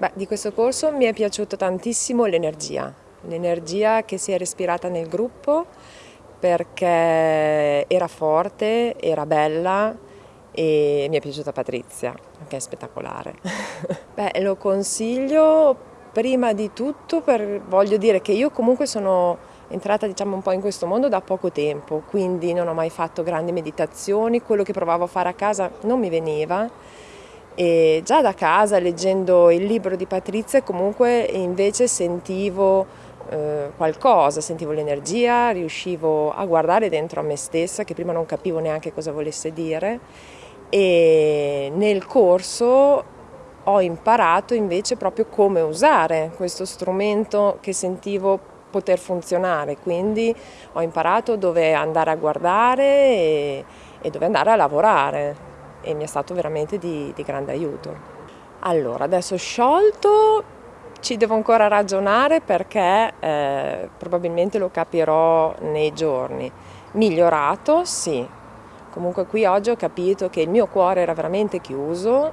Beh, di questo corso mi è piaciuto tantissimo l'energia, l'energia che si è respirata nel gruppo perché era forte, era bella e mi è piaciuta Patrizia, che è spettacolare. Beh, lo consiglio prima di tutto per, voglio dire che io comunque sono entrata diciamo un po' in questo mondo da poco tempo, quindi non ho mai fatto grandi meditazioni, quello che provavo a fare a casa non mi veniva e già da casa, leggendo il libro di Patrizia, comunque invece sentivo eh, qualcosa, sentivo l'energia, riuscivo a guardare dentro a me stessa, che prima non capivo neanche cosa volesse dire, e nel corso ho imparato invece proprio come usare questo strumento che sentivo poter funzionare, quindi ho imparato dove andare a guardare e, e dove andare a lavorare e mi è stato veramente di, di grande aiuto. Allora, adesso sciolto ci devo ancora ragionare perché eh, probabilmente lo capirò nei giorni. Migliorato, sì. Comunque qui oggi ho capito che il mio cuore era veramente chiuso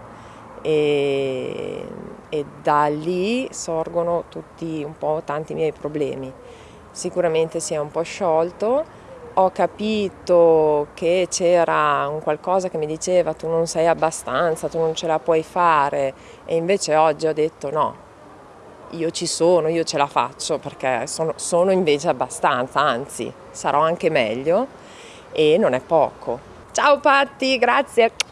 e, e da lì sorgono tutti un po' tanti miei problemi. Sicuramente si è un po' sciolto, ho capito che c'era un qualcosa che mi diceva tu non sei abbastanza, tu non ce la puoi fare e invece oggi ho detto no, io ci sono, io ce la faccio perché sono, sono invece abbastanza, anzi sarò anche meglio e non è poco. Ciao Patti, grazie!